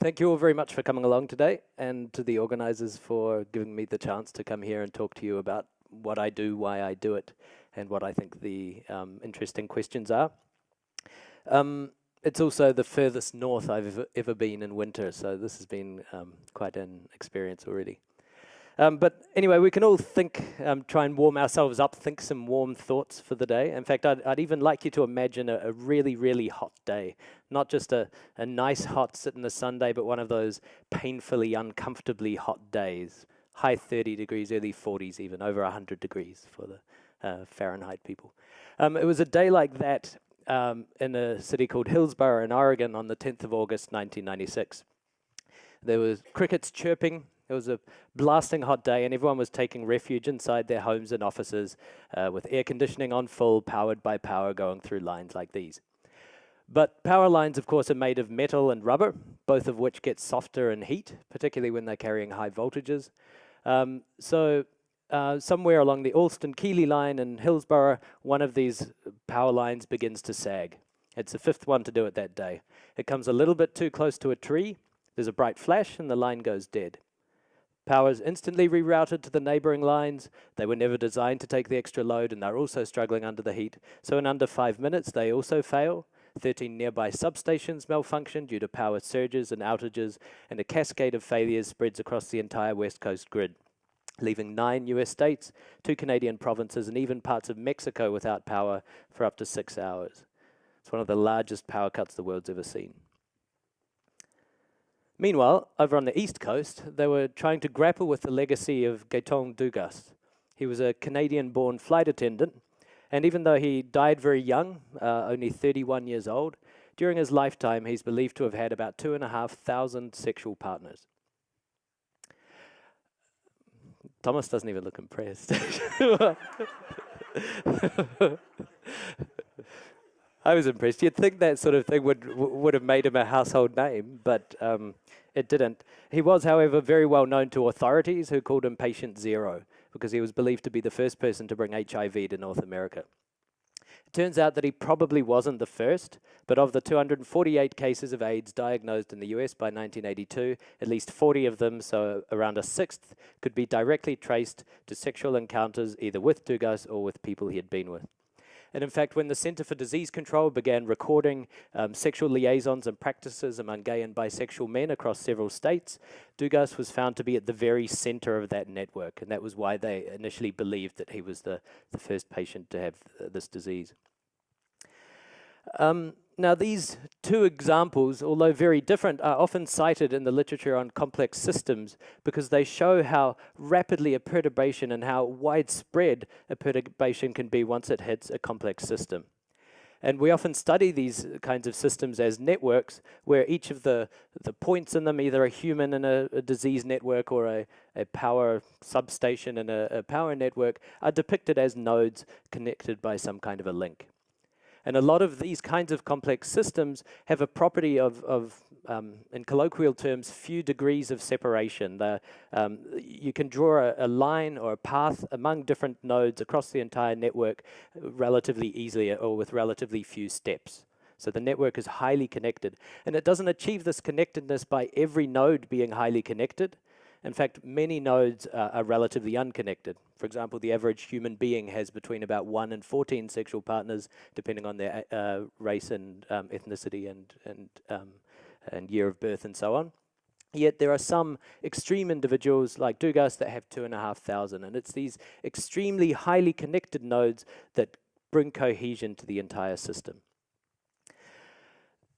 Thank you all very much for coming along today and to the organisers for giving me the chance to come here and talk to you about what I do, why I do it, and what I think the um, interesting questions are. Um, it's also the furthest north I've ever, ever, been in winter, so this has been um, quite an experience already. Um, but anyway, we can all think, um, try and warm ourselves up, think some warm thoughts for the day. In fact, I'd, I'd even like you to imagine a, a, really, really hot day. Not just a, a nice hot sit in the sun day, but one of those painfully, uncomfortably hot days. High 30 degrees, early 40s even, over 100 degrees for the uh, Fahrenheit people. Um, it was a day like that um, in a city called Hillsboro in Oregon on the 10th of August 1996. There was crickets chirping it was a blasting hot day, and everyone was taking refuge inside their homes and offices uh, with air conditioning on full, powered by power going through lines like these. But power lines, of course, are made of metal and rubber, both of which get softer in heat, particularly when they're carrying high voltages. Um, so uh, somewhere along the Allston-Keeler line in Hillsboro, one of these power lines begins to sag. It's the fifth one to do it that day. It comes a little bit too close to a tree, there's a bright flash, and the line goes dead. Power is instantly rerouted to the neighboring lines. They were never designed to take the extra load and they're also struggling under the heat. So in under five minutes, they also fail. 13 nearby substations malfunction due to power surges and outages, and a cascade of failures spreads across the entire West Coast grid, leaving nine US states, two Canadian provinces, and even parts of Mexico without power for up to six hours. It's one of the largest power cuts the world's ever seen. Meanwhile, over on the east coast, they were trying to grapple with the legacy of Gaëtan Dugas. He was a Canadian-born flight attendant, and even though he died very young, uh, only 31 years old, during his lifetime he's believed to have had about 2,500 sexual partners. Thomas doesn't even look impressed. I was impressed. You'd think that sort of thing would would have made him a household name, but um, it didn't. He was, however, very well known to authorities who called him Patient Zero because he was believed to be the first person to bring HIV to North America. It turns out that he probably wasn't the first, but of the 248 cases of AIDS diagnosed in the US by 1982, at least 40 of them, so around a sixth, could be directly traced to sexual encounters either with Dugas or with people he had been with. And in fact, when the Center for Disease Control began recording um, sexual liaisons and practices among gay and bisexual men across several states, Dugas was found to be at the very center of that network. And that was why they initially believed that he was the, the first patient to have uh, this disease. Um, now these two examples, although very different, are often cited in the literature on complex systems because they show how rapidly a perturbation and how widespread a perturbation can be once it hits a complex system. And we often study these kinds of systems as networks where each of the, the points in them, either a human in a, a disease network or a, a power substation in a, a power network, are depicted as nodes connected by some kind of a link. And a lot of these kinds of complex systems have a property of, of um, in colloquial terms, few degrees of separation. The, um, you can draw a, a, line or a path among different nodes across the entire network relatively easily or with relatively few steps. So the network is highly connected. And it doesn't achieve this connectedness by every node being highly connected. In fact, many nodes uh, are relatively unconnected. For example, the average human being has between about 1 and 14 sexual partners, depending on their uh, race and um, ethnicity and, and, um, and year of birth and so on. Yet there are some extreme individuals like Dugas that have 2,500, and it's these extremely highly connected nodes that bring cohesion to the entire system.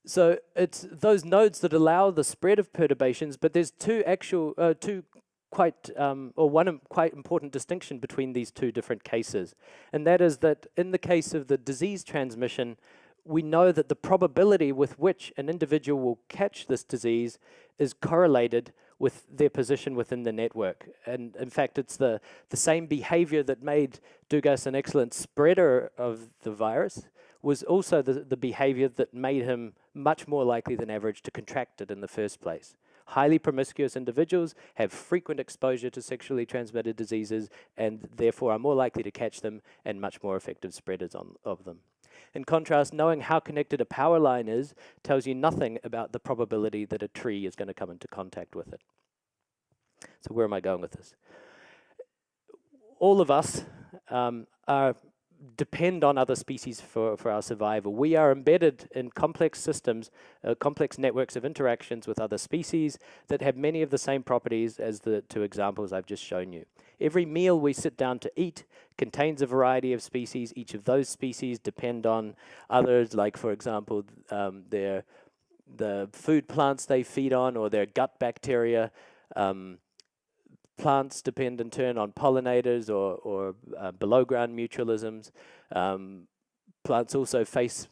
So it's those nodes that allow the spread of perturbations, but there's two actual, uh, two quite, um, or one quite important distinction between these two different cases. And that is that in the case of the disease transmission, we know that the probability with which an individual will catch this disease is correlated with their position within the network. And in fact, it's the, the same behavior that made Dugas an excellent spreader of the virus was also the, the behavior that made him much more likely than average to contract it in the first place. Highly promiscuous individuals have frequent exposure to sexually transmitted diseases and therefore are more likely to catch them and much more effective spreaders on, of them. In contrast, knowing how connected a power line is tells you nothing about the probability that a tree is going to come into contact with it. So where am I going with this? All of us um, are depend on other species for, for our survival. We are embedded in complex systems, uh, complex networks of interactions with other species that have many of the same properties as the two examples I've just shown you. Every meal we sit down to eat contains a variety of species. Each of those species depend on others, like for example, um, their the food plants they feed on or their gut bacteria. Um, plants depend in turn on pollinators or, or uh, below ground mutualisms. Um, plants also face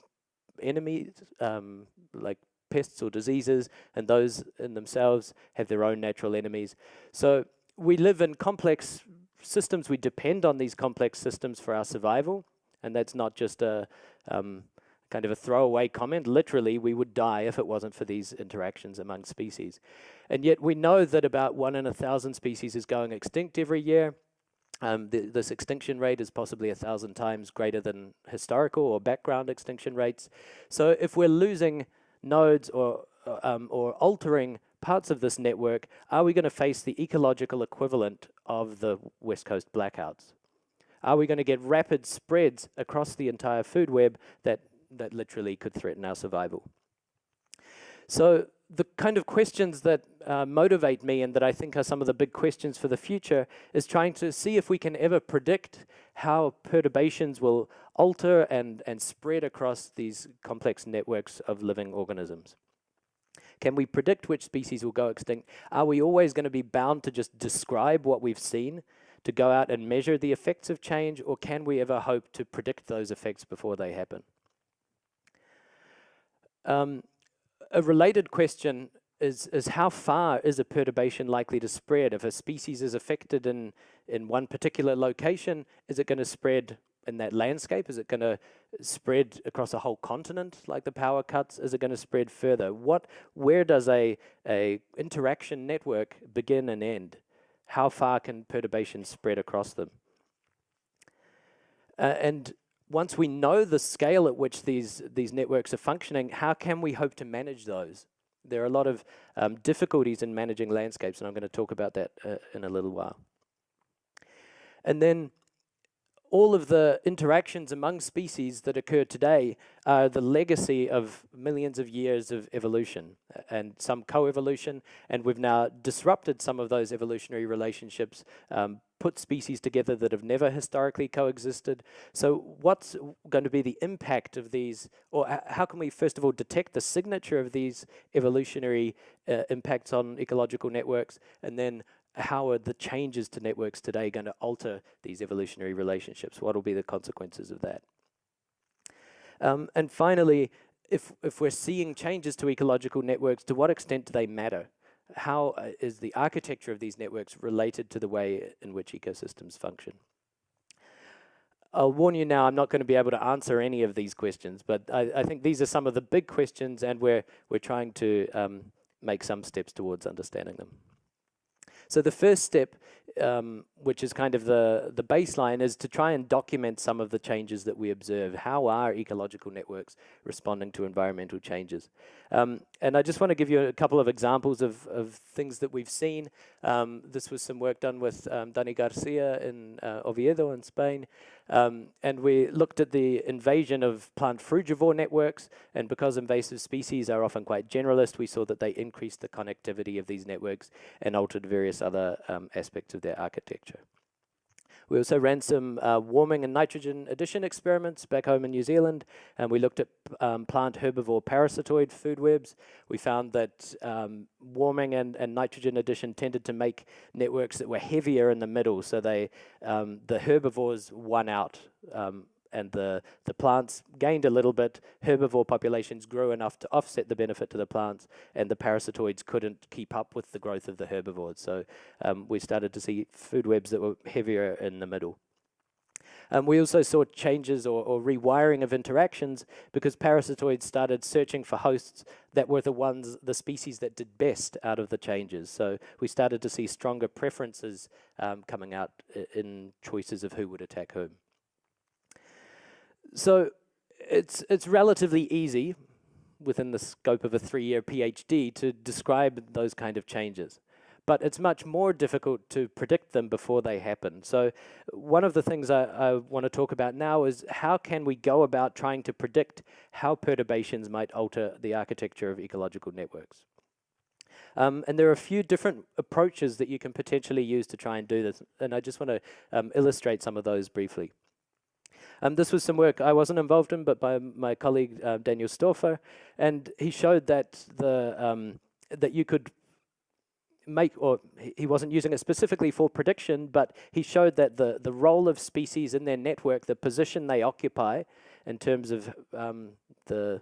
enemies um, like pests or diseases, and those in themselves have their own natural enemies. So we live in complex systems. We depend on these complex systems for our survival, and that's not just a um, kind of a throwaway comment. Literally, we would die if it wasn't for these interactions among species. And yet we know that about one in a thousand species is going extinct every year. Um, th this extinction rate is possibly a thousand times greater than historical or background extinction rates. So if we're losing nodes or, uh, um, or altering parts of this network, are we going to face the ecological equivalent of the West Coast blackouts? Are we going to get rapid spreads across the entire food web that that literally could threaten our survival. So the kind of questions that uh, motivate me and that I think are some of the big questions for the future is trying to see if we can ever predict how perturbations will alter and, and spread across these complex networks of living organisms. Can we predict which species will go extinct? Are we always going to be bound to just describe what we've seen, to go out and measure the effects of change, or can we ever hope to predict those effects before they happen? Um, a related question is, is how far is a perturbation likely to spread? If a species is affected in, in one particular location, is it going to spread in that landscape? Is it going to spread across a whole continent like the power cuts? Is it going to spread further? What, where does a, a interaction network begin and end? How far can perturbations spread across them? Uh, and once we know the scale at which these, these networks are functioning, how can we hope to manage those? There are a lot of um, difficulties in managing landscapes, and I'm going to talk about that uh, in a little while. And then all of the interactions among species that occur today are the legacy of millions of years of evolution and some co-evolution, and we've now disrupted some of those evolutionary relationships, um, put species together that have never historically coexisted. So what's going to be the impact of these, or how can we first of all detect the signature of these evolutionary uh, impacts on ecological networks, and then how are the changes to networks today going to alter these evolutionary relationships? What will be the consequences of that? Um, and finally, if, if we're seeing changes to ecological networks, to what extent do they matter? How uh, is the architecture of these networks related to the way in which ecosystems function? I'll warn you now, I'm not going to be able to answer any of these questions, but I, I think these are some of the big questions and we're, we're trying to um, make some steps towards understanding them. So the first step, um, which is kind of the, the baseline, is to try and document some of the changes that we observe. How are ecological networks responding to environmental changes? Um, and I just want to give you a couple of examples of, of things that we've seen. Um, this was some work done with um, Dani Garcia in uh, Oviedo in Spain. Um, and we looked at the invasion of plant frugivore networks, and because invasive species are often quite generalist, we saw that they increased the connectivity of these networks and altered various other um, aspects of their architecture. We also ran some uh, warming and nitrogen addition experiments back home in New Zealand, and we looked at um, plant herbivore parasitoid food webs. We found that um, warming and, and nitrogen addition tended to make networks that were heavier in the middle, so they um, the herbivores won out um, and the, the plants gained a little bit, herbivore populations grew enough to offset the benefit to the plants, and the parasitoids couldn't keep up with the growth of the herbivores. So um, we started to see food webs that were heavier in the middle. Um, we also saw changes or, or, rewiring of interactions because parasitoids started searching for hosts that were the ones, the species that did best out of the changes. So we started to see stronger preferences um, coming out in choices of who would attack whom. So it's, it's relatively easy within the scope of a three-year PhD to describe those kind of changes. But it's much more difficult to predict them before they happen. So one of the things I, I want to talk about now is how can we go about trying to predict how perturbations might alter the architecture of ecological networks. Um, and there are a few different approaches that you can potentially use to try and do this. And I just want to um, illustrate some of those briefly. Um, this was some work I wasn't involved in, but by my colleague uh, Daniel Stouffer, and he showed that the um, that you could make, or he wasn't using it specifically for prediction, but he showed that the the role of species in their network, the position they occupy, in terms of um, the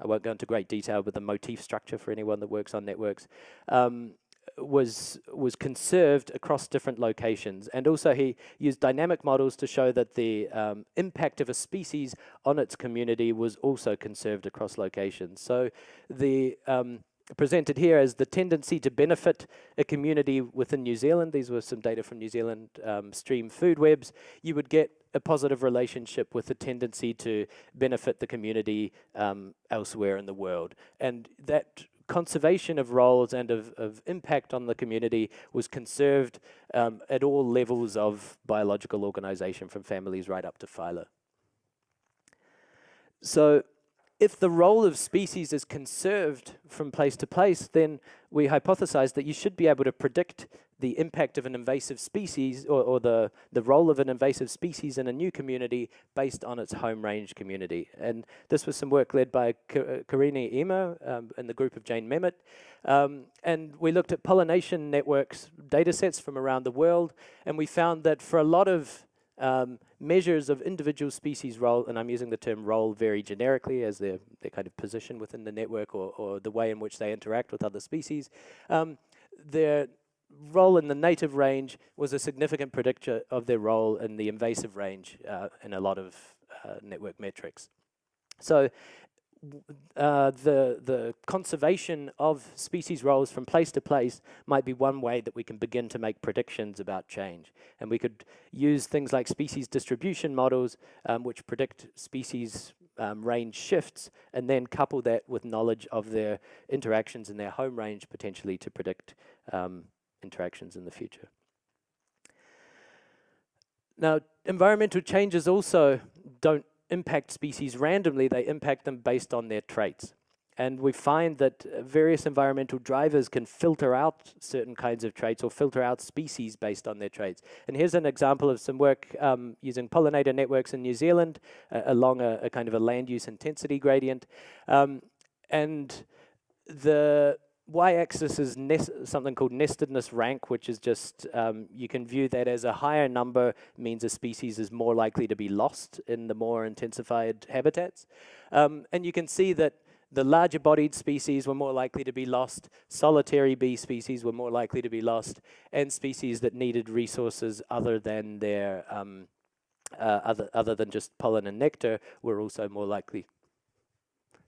I won't go into great detail but the motif structure for anyone that works on networks, um, was was conserved across different locations. And also he used dynamic models to show that the um, impact of a species on its community was also conserved across locations. So the um, presented here as the tendency to benefit a community within New Zealand. These were some data from New Zealand um, stream food webs. You would get a positive relationship with the tendency to benefit the community um, elsewhere in the world. And that conservation of roles and of, of impact on the community was conserved um, at all levels of biological organization from families right up to phyla. So if the role of species is conserved from place to place, then we hypothesize that you should be able to predict the impact of an invasive species or, or, the, the role of an invasive species in a new community based on its home range community. And this was some work led by Carine Emer um, and the group of Jane Memmott. Um, and we looked at pollination networks data sets from around the world, and we found that for a lot of um, measures of individual species role, and I'm using the term role very generically as their, their kind of position within the network or, or the way in which they interact with other species. Um, their role in the native range was a significant predictor of their role in the invasive range uh, in a lot of uh, network metrics. So uh, the the conservation of species roles from place to place might be one way that we can begin to make predictions about change. And we could use things like species distribution models, um, which predict species um, range shifts, and then couple that with knowledge of their interactions in their home range potentially to predict um, interactions in the future. Now, environmental changes also don't impact species randomly, they impact them based on their traits. And we find that uh, various environmental drivers can filter out certain kinds of traits or filter out species based on their traits. And here's an example of some work um, using pollinator networks in New Zealand uh, along a, a, kind of a land use intensity gradient. Um, and the y-axis is something called nestedness rank, which is just, um, you can view that as a higher number means a species is more likely to be lost in the more intensified habitats. Um, and you can see that the larger bodied species were more likely to be lost, solitary bee species were more likely to be lost, and species that needed resources other than their, um, uh, other, other than just pollen and nectar were also more likely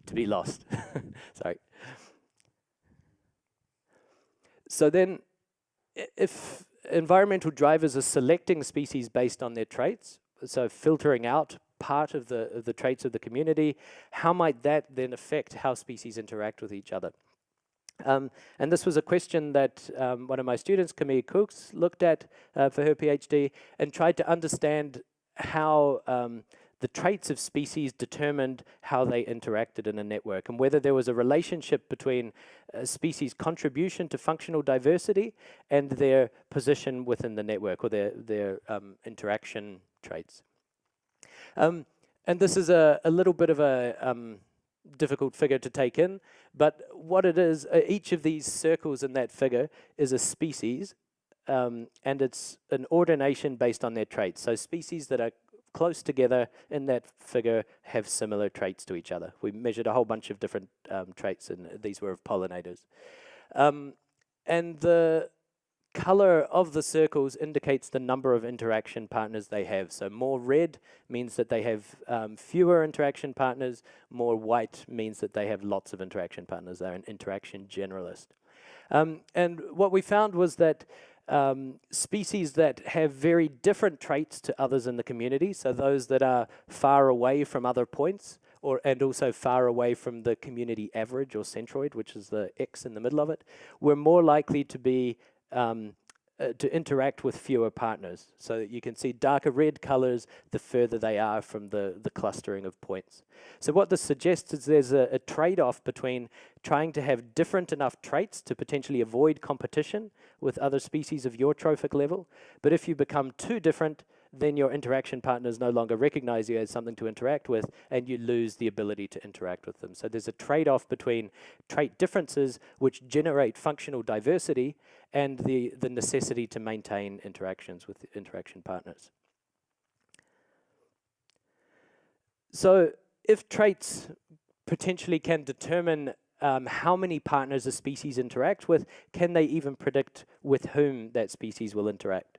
to be lost. Sorry. So then if environmental drivers are selecting species based on their traits, so filtering out part of the, of the traits of the community, how might that then affect how species interact with each other? Um, and this was a question that um, one of my students, Camille Coux, looked at uh, for her PhD and tried to understand how um, the traits of species determined how they interacted in a network and whether there was a relationship between a species contribution to functional diversity and their position within the network or their, their um, interaction traits. Um, and this is a, a little bit of a um, difficult figure to take in, but what it is, uh, each of these circles in that figure is a species um, and it's an ordination based on their traits. So species that are close together in that figure have similar traits to each other. We measured a whole bunch of different um, traits and these were of pollinators. Um, and the color of the circles indicates the number of interaction partners they have. So more red means that they have um, fewer interaction partners, more white means that they have lots of interaction partners. They're an interaction generalist. Um, and what we found was that um, species that have very different traits to others in the community, so those that are far away from other points, or and also far away from the community average or centroid, which is the X in the middle of it, we're more likely to be um, uh, to interact with fewer partners. So that you can see darker red colors the further they are from the, the clustering of points. So what this suggests is there's a, a trade-off between trying to have different enough traits to potentially avoid competition with other species of your trophic level. But if you become too different, then your interaction partners no longer recognize you as something to interact with, and you lose the ability to interact with them. So there's a trade-off between trait differences, which generate functional diversity, and the, the necessity to maintain interactions with interaction partners. So if traits potentially can determine um, how many partners a species interact with, can they even predict with whom that species will interact?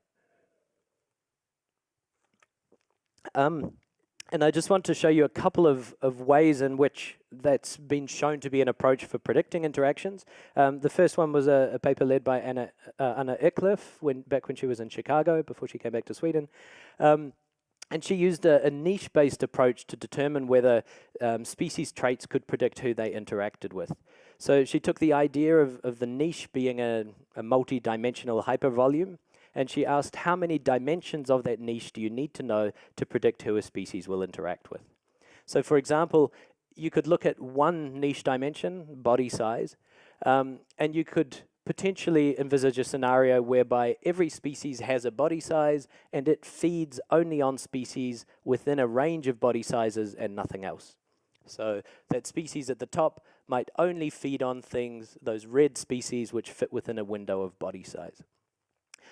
Um, and I just want to show you a couple of, of ways in which that's been shown to be an approach for predicting interactions. Um, the first one was a, a paper led by Anna, uh, Anna Eklöf when, back when she was in Chicago before she came back to Sweden. Um, and she used a, a niche-based approach to determine whether um, species traits could predict who they interacted with. So she took the idea of, of the niche being a, a multi-dimensional hypervolume, and she asked how many dimensions of that niche do you need to know to predict who a species will interact with. So for example, you could look at one niche dimension, body size, um, and you could potentially envisage a scenario whereby every species has a body size and it feeds only on species within a range of body sizes and nothing else. So that species at the top might only feed on things, those red species which fit within a window of body size.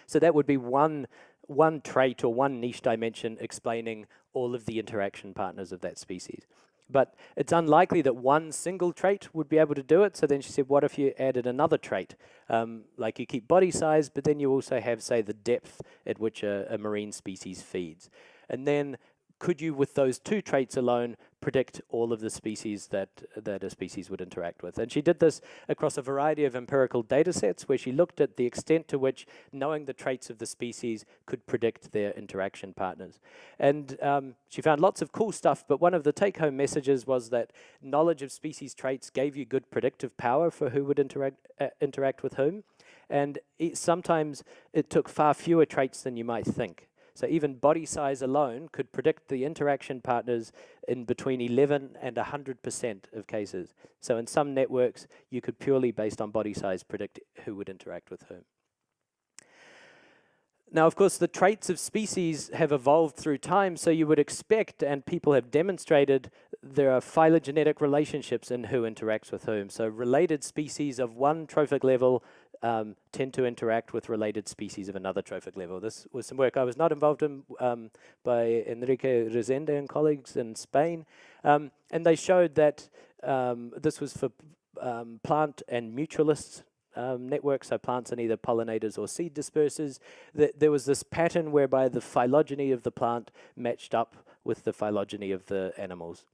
So that would be one, one trait or one niche dimension explaining all of the interaction partners of that species. But it's unlikely that one single trait would be able to do it. So then she said, what if you added another trait? Um, like you keep body size, but then you also have, say, the depth at which a, a marine species feeds. And then could you, with those two traits alone, predict all of the species that, that a species would interact with? And she did this across a variety of empirical data sets where she looked at the extent to which knowing the traits of the species could predict their interaction partners. And um, she found lots of cool stuff, but one of the take-home messages was that knowledge of species traits gave you good predictive power for who would interact, uh, interact with whom. And it, sometimes it took far fewer traits than you might think. So even body size alone could predict the interaction partners in between 11 and 100% of cases. So in some networks, you could purely based on body size predict who would interact with whom. Now, of course, the traits of species have evolved through time, so you would expect, and people have demonstrated, there are phylogenetic relationships in who interacts with whom. So related species of one trophic level um, tend to interact with related species of another trophic level. This was some work I was not involved in um, by Enrique Rezende and colleagues in Spain, um, and they showed that um, this was for um, plant and mutualists um, networks, so plants and either pollinators or seed dispersers, that there was this pattern whereby the phylogeny of the plant matched up with the phylogeny of the animals.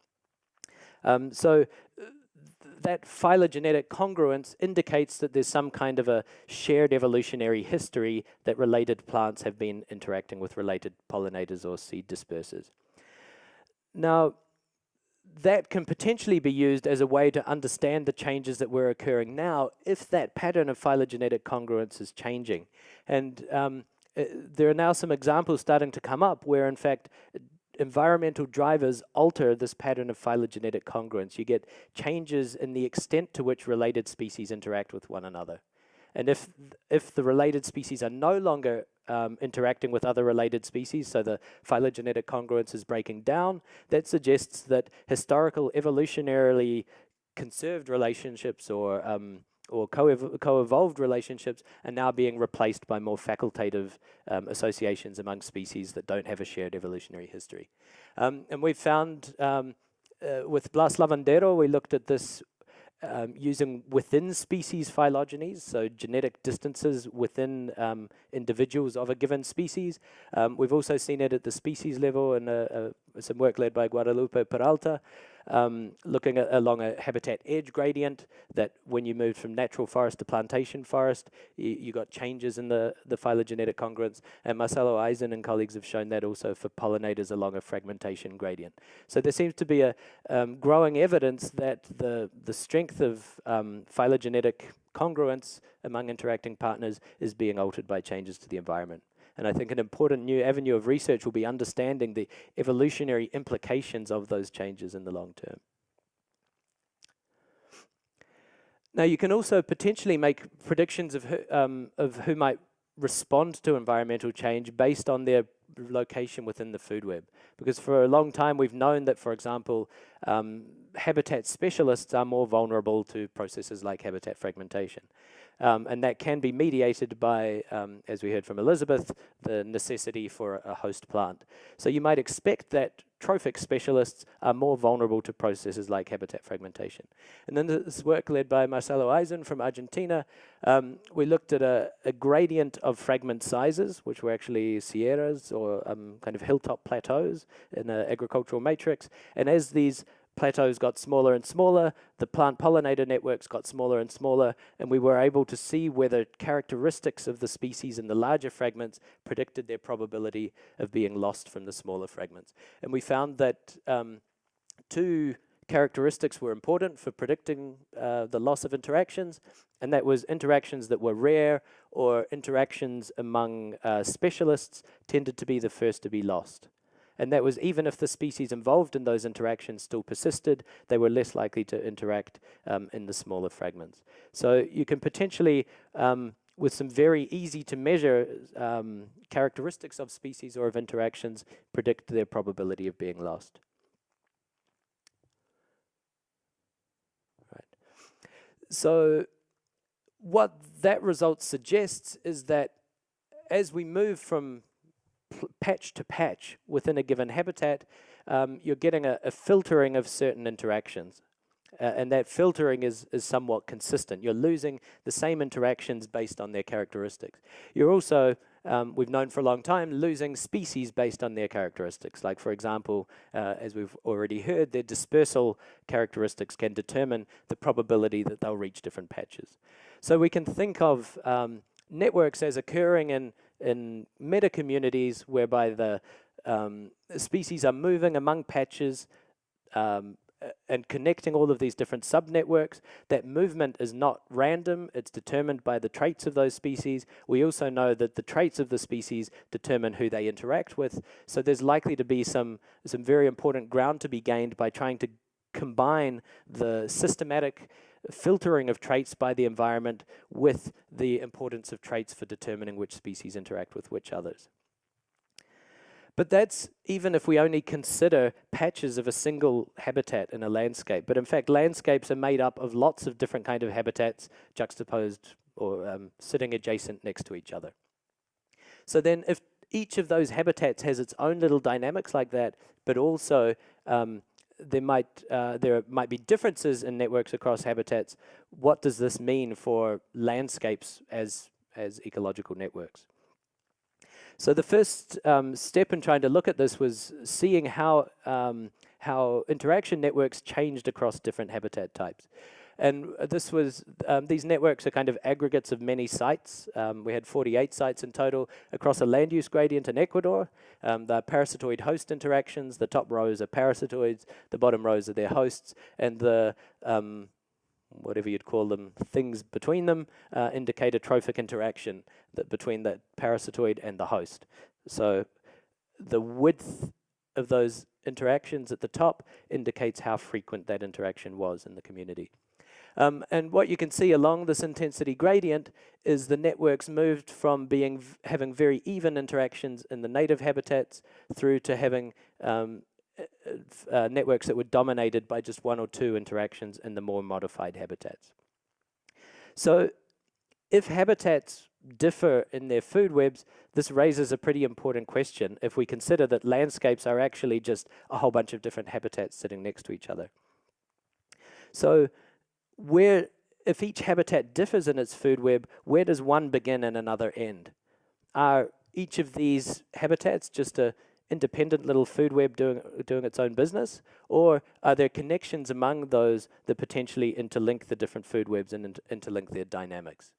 So that phylogenetic congruence indicates that there's some kind of a shared evolutionary history that related plants have been interacting with related pollinators or seed dispersers. Now, that can potentially be used as a way to understand the changes that were occurring now if that pattern of phylogenetic congruence is changing. And um, uh, there are now some examples starting to come up where in fact environmental drivers alter this pattern of phylogenetic congruence. You get changes in the extent to which related species interact with one another. And if, if the related species are no longer um, interacting with other related species, so the phylogenetic congruence is breaking down, that suggests that historical evolutionarily conserved relationships or um, or co-evolved relationships are now being replaced by more facultative um, associations among species that don't have a shared evolutionary history. Um, and we've found um, uh, with Blas Lavandero, we looked at this um, using within species phylogenies, so genetic distances within um, individuals of a given species. Um, we've also seen it at the species level in a, a some work led by Guadalupe Peralta, um, looking at along a habitat edge gradient that when you moved from natural forest to plantation forest, you, got changes in the, the phylogenetic congruence. And Marcelo Aizen and colleagues have shown that also for pollinators along a fragmentation gradient. So there seems to be a um, growing evidence that the, the strength of um, phylogenetic congruence among interacting partners is being altered by changes to the environment. And I think an important new avenue of research will be understanding the evolutionary implications of those changes in the long term. Now you can also potentially make predictions of who, um, of who might respond to environmental change based on their location within the food web. Because for a long time we've known that, for example, um, habitat specialists are more vulnerable to processes like habitat fragmentation. Um, and that can be mediated by, um, as we heard from Elizabeth, the necessity for a host plant. So you might expect that trophic specialists are more vulnerable to processes like habitat fragmentation. And then this work led by Marcelo Aizen from Argentina, um, we looked at a, a, gradient of fragment sizes, which were actually sierras or um, kind of hilltop plateaus in an agricultural matrix. And as these plateaus got smaller and smaller, the plant pollinator networks got smaller and smaller, and we were able to see whether characteristics of the species in the larger fragments predicted their probability of being lost from the smaller fragments. And we found that um, two characteristics were important for predicting uh, the loss of interactions, and that was interactions that were rare or interactions among uh, specialists tended to be the first to be lost. And that was even if the species involved in those interactions still persisted, they were less likely to interact um, in the smaller fragments. So you can potentially, um, with some very easy to measure um, characteristics of species or of interactions, predict their probability of being lost. Right. So what that result suggests is that as we move from patch to patch within a given habitat, um, you're getting a, a, filtering of certain interactions. Uh, and that filtering is, is somewhat consistent. You're losing the same interactions based on their characteristics. You're also, um, we've known for a long time, losing species based on their characteristics. Like for example, uh, as we've already heard, their dispersal characteristics can determine the probability that they'll reach different patches. So we can think of um, networks as occurring in in meta communities whereby the um, species are moving among patches um, and connecting all of these different subnetworks. That movement is not random, it's determined by the traits of those species. We also know that the traits of the species determine who they interact with. So there's likely to be some, some very important ground to be gained by trying to combine the systematic filtering of traits by the environment with the importance of traits for determining which species interact with which others. But that's even if we only consider patches of a single habitat in a landscape. But in fact, landscapes are made up of lots of different kind of habitats juxtaposed or um, sitting adjacent next to each other. So then if each of those habitats has its own little dynamics like that, but also um, there might uh, there might be differences in networks across habitats. What does this mean for landscapes as as ecological networks? So the first um, step in trying to look at this was seeing how um, how interaction networks changed across different habitat types. And this was, um, these networks are kind of aggregates of many sites. Um, we had 48 sites in total across a land use gradient in Ecuador. Um, the parasitoid host interactions, the top rows are parasitoids, the bottom rows are their hosts, and the um, whatever you'd call them, things between them uh, indicate a trophic interaction that between the parasitoid and the host. So the width of those interactions at the top indicates how frequent that interaction was in the community. Um, and what you can see along this intensity gradient is the networks moved from being having very even interactions in the native habitats through to having um, uh, networks that were dominated by just one or two interactions in the more modified habitats. So if habitats differ in their food webs, this raises a pretty important question if we consider that landscapes are actually just a whole bunch of different habitats sitting next to each other. So where, if each habitat differs in its food web, where does one begin and another end? Are each of these habitats just a independent little food web doing, doing its own business? Or are there connections among those that potentially interlink the different food webs and inter interlink their dynamics?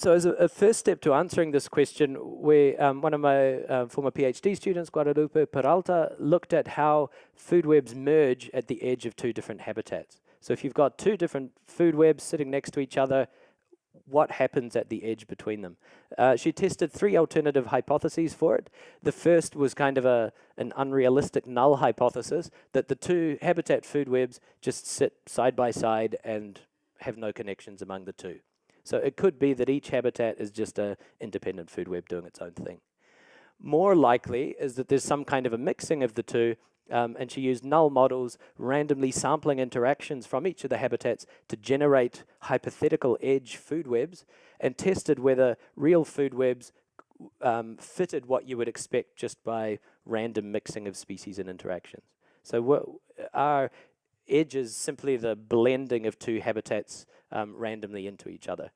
So as a, a, first step to answering this question, we, um, one of my uh, former PhD students, Guadalupe Peralta, looked at how food webs merge at the edge of two different habitats. So if you've got two different food webs sitting next to each other, what happens at the edge between them. Uh, she tested three alternative hypotheses for it. The first was kind of a an unrealistic null hypothesis that the two habitat food webs just sit side by side and have no connections among the two. So it could be that each habitat is just a independent food web doing its own thing. More likely is that there's some kind of a mixing of the two um, and she used null models, randomly sampling interactions from each of the habitats to generate hypothetical edge food webs and tested whether real food webs um, fitted what you would expect just by random mixing of species and interactions. So what are edges simply the blending of two habitats um, randomly into each other.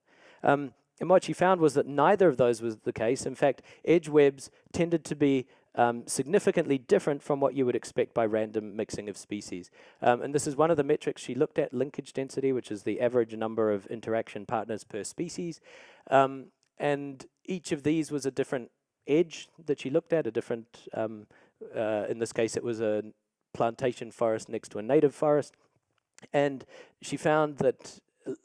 Um, and what she found was that neither of those was the case. In fact, edge webs tended to be um, significantly different from what you would expect by random mixing of species. Um, and this is one of the metrics she looked at, linkage density, which is the average number of interaction partners per species. Um, and each of these was a different edge that she looked at, a different, um, uh, in this case it was a plantation forest next to a native forest. And she found that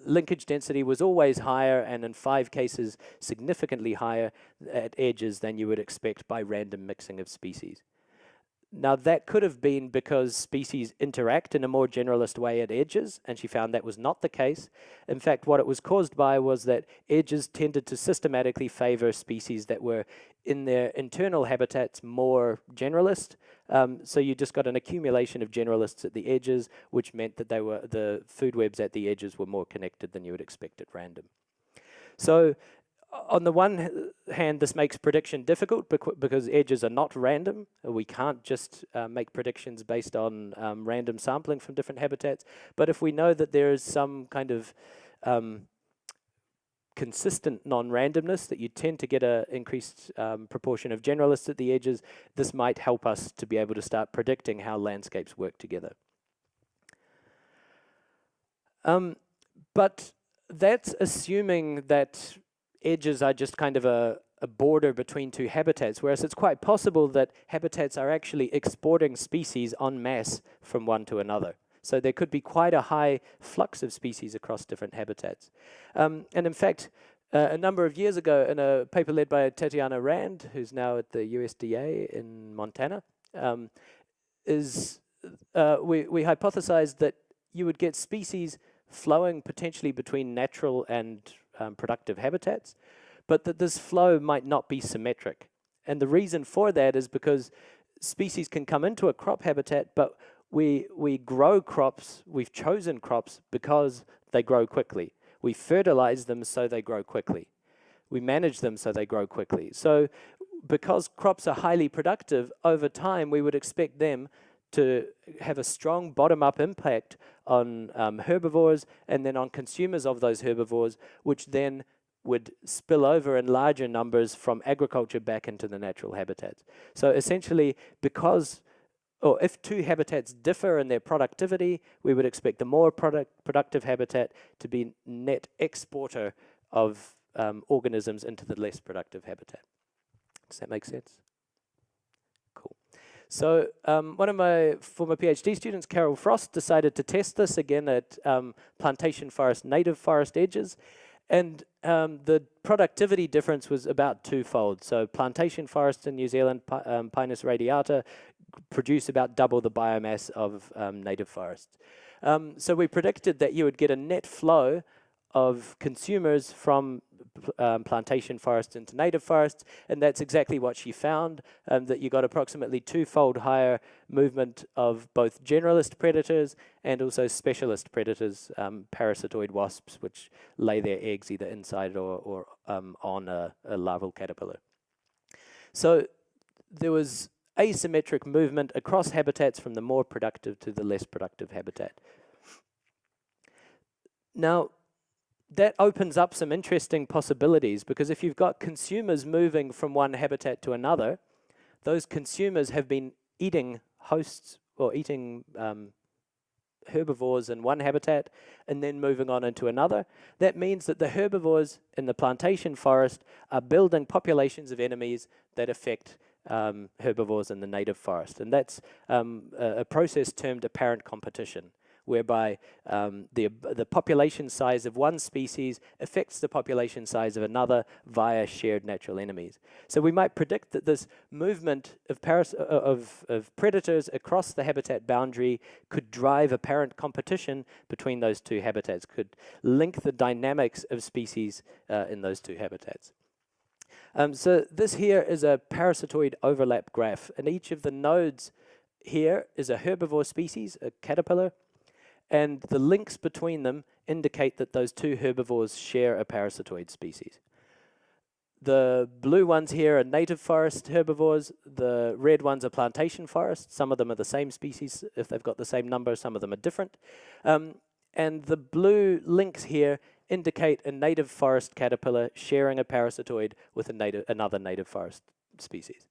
linkage density was always higher and in five cases significantly higher at edges than you would expect by random mixing of species. Now that could have been because species interact in a more generalist way at edges, and she found that was not the case. In fact, what it was caused by was that edges tended to systematically favor species that were in their internal habitats more generalist. Um, so you just got an accumulation of generalists at the edges, which meant that they were the food webs at the edges were more connected than you would expect at random. So on the one hand, this makes prediction difficult because edges are not random. We can't just uh, make predictions based on um, random sampling from different habitats. But if we know that there is some kind of um, consistent non-randomness, that you tend to get an increased um, proportion of generalists at the edges, this might help us to be able to start predicting how landscapes work together. Um, but that's assuming that edges are just kind of a, a border between two habitats, whereas it's quite possible that habitats are actually exporting species en masse from one to another. So there could be quite a high flux of species across different habitats. Um, and in fact, uh, a number of years ago, in a paper led by Tatyana Rand, who's now at the USDA in Montana, um, is uh, we, we hypothesized that you would get species flowing potentially between natural and um, productive habitats, but that this flow might not be symmetric. And the reason for that is because species can come into a crop habitat, but we, we grow crops, we've chosen crops because they grow quickly. We fertilize them so they grow quickly. We manage them so they grow quickly. So because crops are highly productive, over time we would expect them to have a strong bottom-up impact on um, herbivores and then on consumers of those herbivores, which then would spill over in larger numbers from agriculture back into the natural habitats. So essentially, because or if two habitats differ in their productivity, we would expect the more product productive habitat to be net exporter of um, organisms into the less productive habitat. Does that make sense? So um, one of my former PhD students, Carol Frost, decided to test this again at um, plantation forest, native forest edges. And um, the productivity difference was about twofold. So plantation forests in New Zealand, um, Pinus radiata, produce about double the biomass of um, native forests. Um, so we predicted that you would get a net flow of consumers from um, plantation forests into native forests, and that's exactly what she found, um, that you got approximately twofold higher movement of both generalist predators and also specialist predators, um, parasitoid wasps, which lay their eggs either inside or, or um, on a, a larval caterpillar. So there was asymmetric movement across habitats from the more productive to the less productive habitat. Now, that opens up some interesting possibilities because if you've got consumers moving from one habitat to another, those consumers have been eating hosts or eating um, herbivores in one habitat and then moving on into another. That means that the herbivores in the plantation forest are building populations of enemies that affect um, herbivores in the native forest. And that's um, a, a process termed apparent competition whereby um, the, the population size of one species affects the population size of another via shared natural enemies. So we might predict that this movement of, paras uh, of, of predators across the habitat boundary could drive apparent competition between those two habitats, could link the dynamics of species uh, in those two habitats. Um, so this here is a parasitoid overlap graph, and each of the nodes here is a herbivore species, a caterpillar, and the links between them indicate that those two herbivores share a parasitoid species. The blue ones here are native forest herbivores, the red ones are plantation forest, some of them are the same species if they've got the same number, some of them are different. Um, and the blue links here indicate a native forest caterpillar sharing a parasitoid with a native, another native forest species.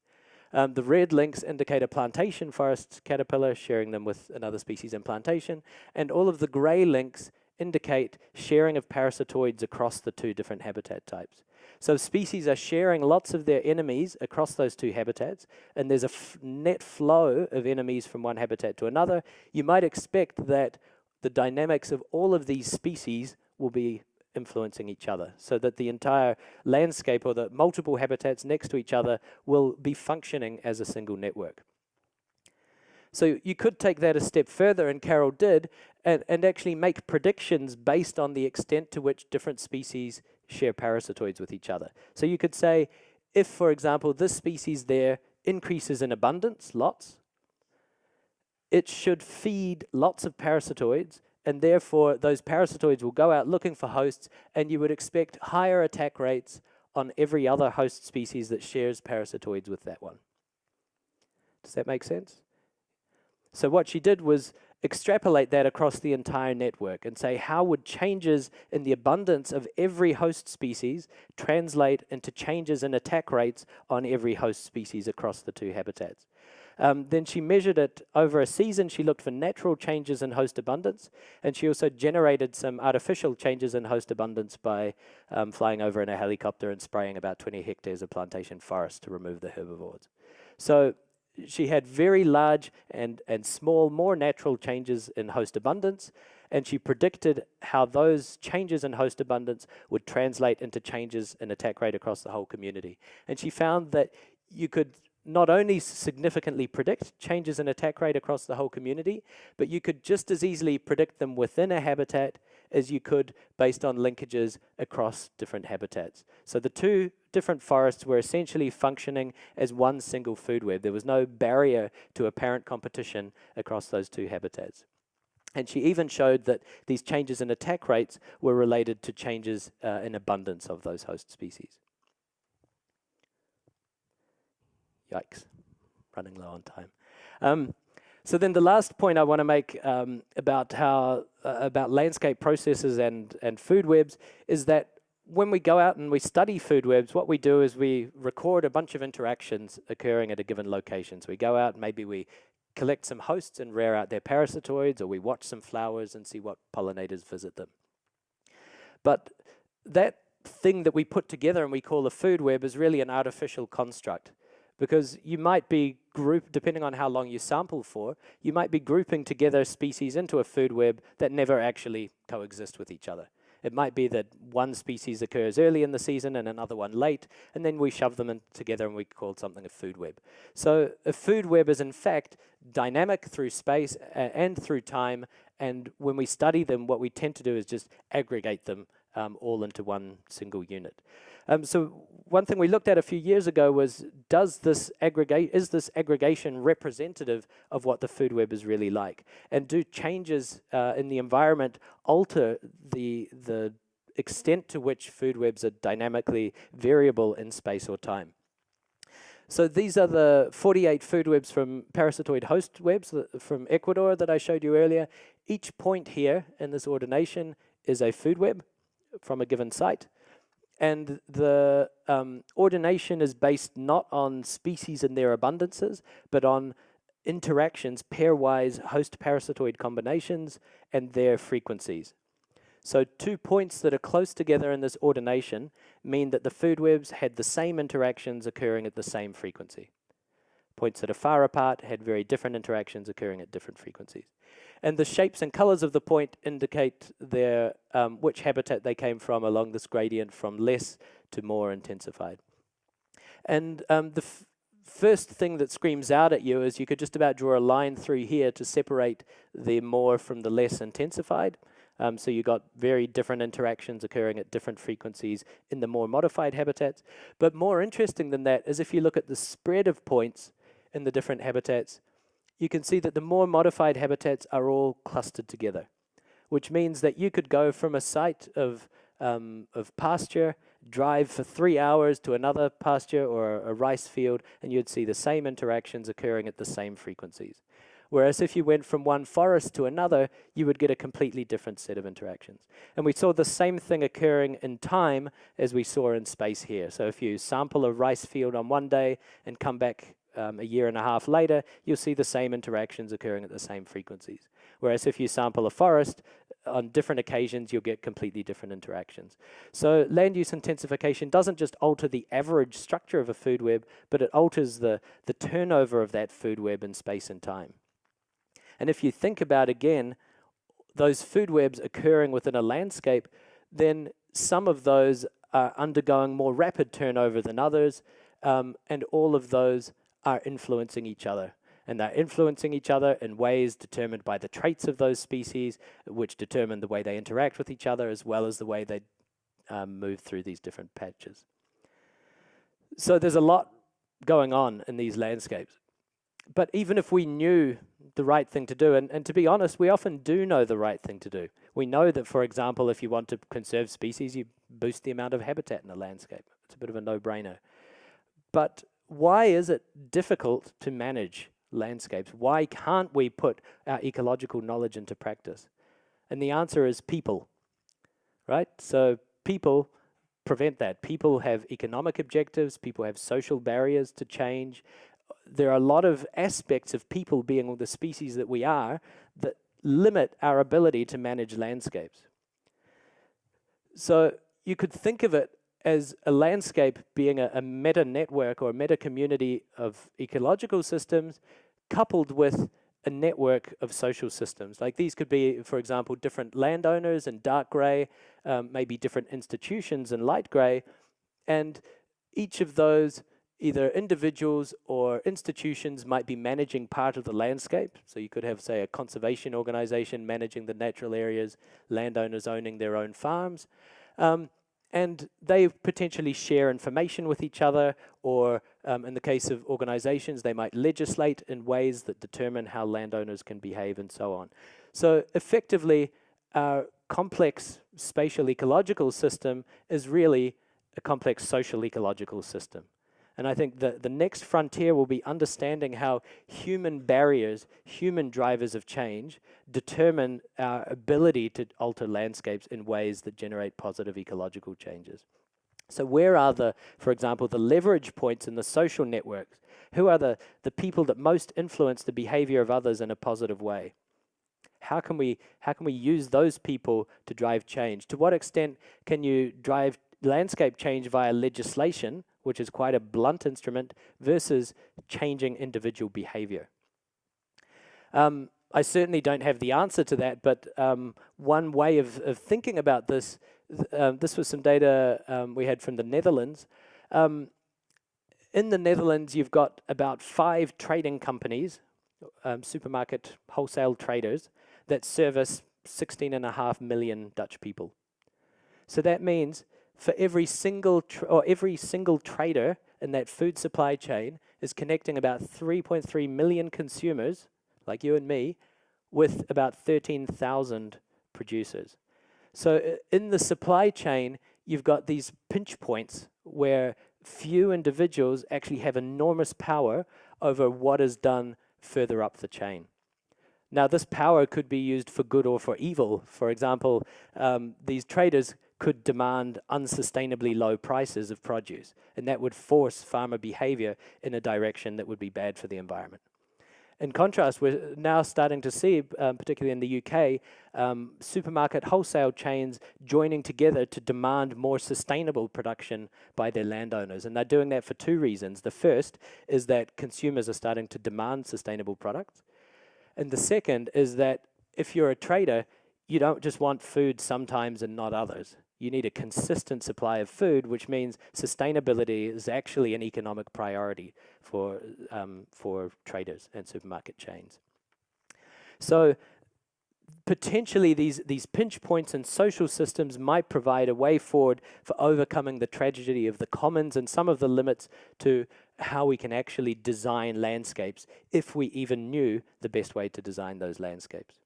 Um, the red links indicate a plantation forest caterpillar sharing them with another species in plantation, and all of the grey links indicate sharing of parasitoids across the two different habitat types. So species are sharing lots of their enemies across those two habitats, and there's a net flow of enemies from one habitat to another. You might expect that the dynamics of all of these species will be influencing each other so that the entire landscape or the multiple habitats next to each other will be functioning as a single network. So you could take that a step further, and Carol did, and, and actually make predictions based on the extent to which different species share parasitoids with each other. So you could say, if, for example, this species there increases in abundance, lots, it should feed lots of parasitoids and therefore those parasitoids will go out looking for hosts, and you would expect higher attack rates on every other host species that shares parasitoids with that one. Does that make sense? So what she did was extrapolate that across the entire network and say how would changes in the abundance of every host species translate into changes in attack rates on every host species across the two habitats. Um, then she measured it over a season. She looked for natural changes in host abundance, and she also generated some artificial changes in host abundance by um, flying over in a helicopter and spraying about 20 hectares of plantation forest to remove the herbivores. So she had very large and, and small, more natural changes in host abundance, and she predicted how those changes in host abundance would translate into changes in attack rate across the whole community. And she found that you could not only significantly predict changes in attack rate across the whole community, but you could just as easily predict them within a habitat as you could based on linkages across different habitats. So the two different forests were essentially functioning as one single food web. There was no barrier to apparent competition across those two habitats. And she even showed that these changes in attack rates were related to changes uh, in abundance of those host species. Yikes, running low on time. Um, so then the last point I want to make um, about how uh, about landscape processes and and food webs is that when we go out and we study food webs, what we do is we record a bunch of interactions occurring at a given location. So we go out and maybe we collect some hosts and rear out their parasitoids, or we watch some flowers and see what pollinators visit them. But that thing that we put together and we call a food web is really an artificial construct because you might be group, depending on how long you sample for, you might be grouping together species into a food web that never actually coexist with each other. It might be that one species occurs early in the season and another one late, and then we shove them in together and we call something a food web. So a food web is in fact dynamic through space and through time, and when we study them, what we tend to do is just aggregate them um, all into one single unit. Um, so one thing we looked at a few years ago was, does this aggregate, is this aggregation representative of what the food web is really like? And do changes uh, in the environment alter the, the extent to which food webs are dynamically variable in space or time? So these are the 48 food webs from parasitoid host webs from Ecuador that I showed you earlier. Each point here in this ordination is a food web from a given site. And the um, ordination is based not on species and their abundances, but on interactions, pairwise host parasitoid combinations, and their frequencies. So two points that are close together in this ordination mean that the food webs had the same interactions occurring at the same frequency. Points that are far apart had very different interactions occurring at different frequencies. And the shapes and colors of the point indicate their um, which habitat they came from along this gradient from less to more intensified. And um, the first thing that screams out at you is you could just about draw a line through here to separate the more from the less intensified. Um, so you got very different interactions occurring at different frequencies in the more modified habitats. But more interesting than that is if you look at the spread of points in the different habitats, you can see that the more modified habitats are all clustered together, which means that you could go from a site of, um, of pasture, drive for three hours to another pasture or a rice field, and you'd see the same interactions occurring at the same frequencies. Whereas if you went from one forest to another, you would get a completely different set of interactions. And we saw the same thing occurring in time as we saw in space here. So if you sample a rice field on one day and come back um, a year and a half later, you'll see the same interactions occurring at the same frequencies. Whereas if you sample a forest, on different occasions, you'll get completely different interactions. So land use intensification doesn't just alter the average structure of a food web, but it alters the, the turnover of that food web in space and time. And if you think about, again, those food webs occurring within a landscape, then some of those are undergoing more rapid turnover than others, um, and all of those are influencing each other. And they're influencing each other in ways determined by the traits of those species, which determine the way they interact with each other, as well as the way they um, move through these different patches. So there's a lot going on in these landscapes. But even if we knew the right thing to do. And, and to be honest, we often do know the right thing to do. We know that, for example, if you want to conserve species, you boost the amount of habitat in the landscape. It's a bit of a no-brainer. But why is it difficult to manage landscapes? Why can't we put our ecological knowledge into practice? And the answer is people, right? So people prevent that. People have economic objectives, people have social barriers to change, there are a lot of aspects of people being the species that we are that limit our ability to manage landscapes. So you could think of it as a landscape being a, a meta network or a meta community of ecological systems coupled with a network of social systems. Like these could be, for example, different landowners in dark gray, um, maybe different institutions in light gray, and each of those either individuals or institutions might be managing part of the landscape. So you could have, say, a conservation organization managing the natural areas, landowners owning their own farms. Um, and they potentially share information with each other, or um, in the case of organizations, they might legislate in ways that determine how landowners can behave and so on. So effectively, our complex spatial ecological system is really a complex social ecological system. And I think the, the next frontier will be understanding how human barriers, human drivers of change, determine our ability to alter landscapes in ways that generate positive ecological changes. So where are the, for example, the leverage points in the social networks? Who are the, the people that most influence the behavior of others in a positive way? How can we how can we use those people to drive change? To what extent can you drive landscape change via legislation which is quite a blunt instrument, versus changing individual behavior. Um, I certainly don't have the answer to that, but um, one way of, of, thinking about this, th um, this was some data um, we had from the Netherlands. Um, in the Netherlands, you've got about five trading companies, um, supermarket wholesale traders, that service 16 and a half million Dutch people. So that means for every single or every single trader in that food supply chain is connecting about 3.3 million consumers, like you and me, with about 13,000 producers. So in the supply chain, you've got these pinch points where few individuals actually have enormous power over what is done further up the chain. Now, this power could be used for good or for evil. For example, um, these traders could demand unsustainably low prices of produce, and that would force farmer behavior in a direction that would be bad for the environment. In contrast, we're now starting to see, um, particularly in the UK, um, supermarket wholesale chains joining together to demand more sustainable production by their landowners. And they're doing that for two reasons. The first is that consumers are starting to demand sustainable products. And the second is that if you're a trader, you don't just want food sometimes and not others you need a consistent supply of food, which means sustainability is actually an economic priority for, um, for traders and supermarket chains. So potentially these, these pinch points and social systems might provide a way forward for overcoming the tragedy of the commons and some of the limits to how we can actually design landscapes if we even knew the best way to design those landscapes.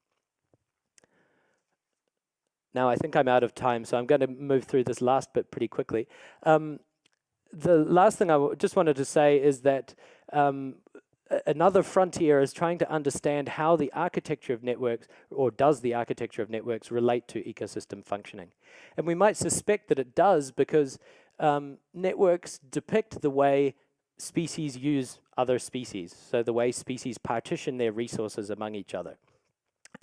Now I think I'm out of time, so I'm going to move through this last bit pretty quickly. Um, the last thing I just wanted to say is that um, another frontier is trying to understand how the architecture of networks, or does the architecture of networks relate to ecosystem functioning. And we might suspect that it does because um, networks depict the way species use other species, so the way species partition their resources among each other.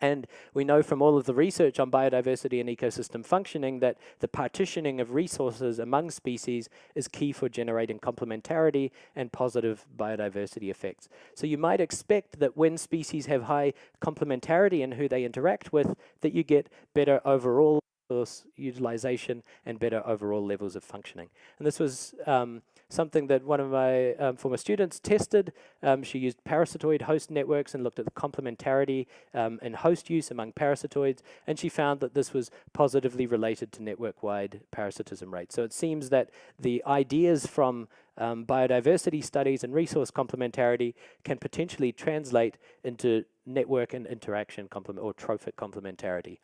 And we know from all of the research on biodiversity and ecosystem functioning that the partitioning of resources among species is key for generating complementarity and positive biodiversity effects. So you might expect that when species have high complementarity in who they interact with, that you get better overall resource utilization and better overall levels of functioning. And this was um, something that one of my um, former students tested. Um, she used parasitoid host networks and looked at the complementarity um, and host use among parasitoids, and she found that this was positively related to network-wide parasitism rates. So it seems that the ideas from um, biodiversity studies and resource complementarity can potentially translate into network and interaction complement or trophic complementarity.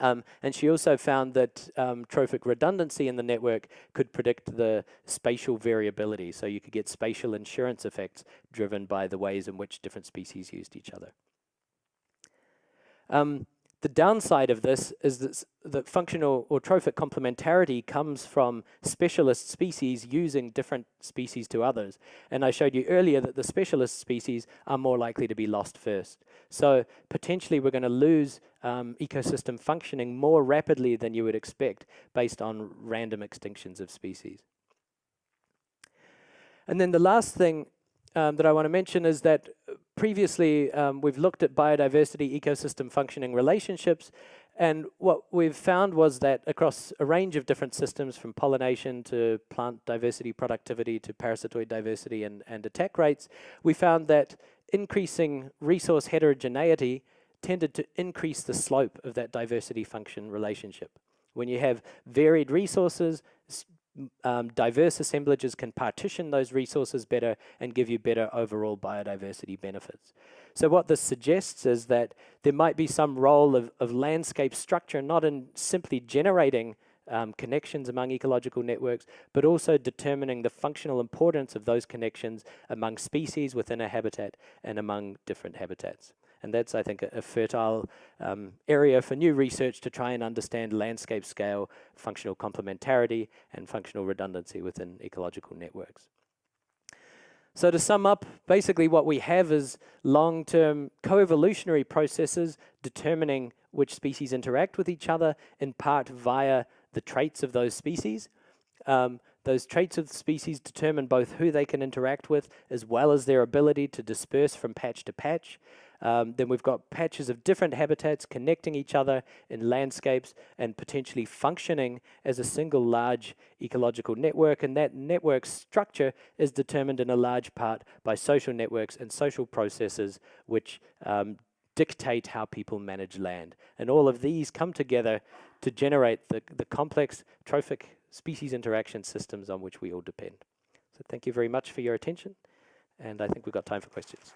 Um, and she also found that um, trophic redundancy in the network could predict the spatial variability. So you could get spatial insurance effects driven by the ways in which different species used each other. Um, the downside of this is that, that functional or trophic complementarity comes from specialist species using different species to others. And I showed you earlier that the specialist species are more likely to be lost first. So potentially we're going to lose um, ecosystem functioning more rapidly than you would expect based on random extinctions of species. And then the last thing um, that I want to mention is that previously um, we've looked at biodiversity ecosystem functioning relationships and what we've found was that across a range of different systems from pollination to plant diversity productivity to parasitoid diversity and, and attack rates, we found that increasing resource heterogeneity tended to increase the slope of that diversity function relationship. When you have varied resources, um, diverse assemblages can partition those resources better and give you better overall biodiversity benefits. So what this suggests is that there might be some role of, of landscape structure, not in simply generating um, connections among ecological networks, but also determining the functional importance of those connections among species within a habitat and among different habitats. And that's, I think, a, a fertile um, area for new research to try and understand landscape scale, functional complementarity, and functional redundancy within ecological networks. So to sum up, basically what we have is long-term co-evolutionary processes determining which species interact with each other, in part via the traits of those species. Um, those traits of the species determine both who they can interact with as well as their ability to disperse from patch to patch. Um, then we've got patches of different habitats connecting each other in landscapes and potentially functioning as a single large ecological network. And that network structure is determined in a large part by social networks and social processes which um, dictate how people manage land. And all of these come together to generate the, the complex trophic species interaction systems on which we all depend. So thank you very much for your attention. And I think we've got time for questions.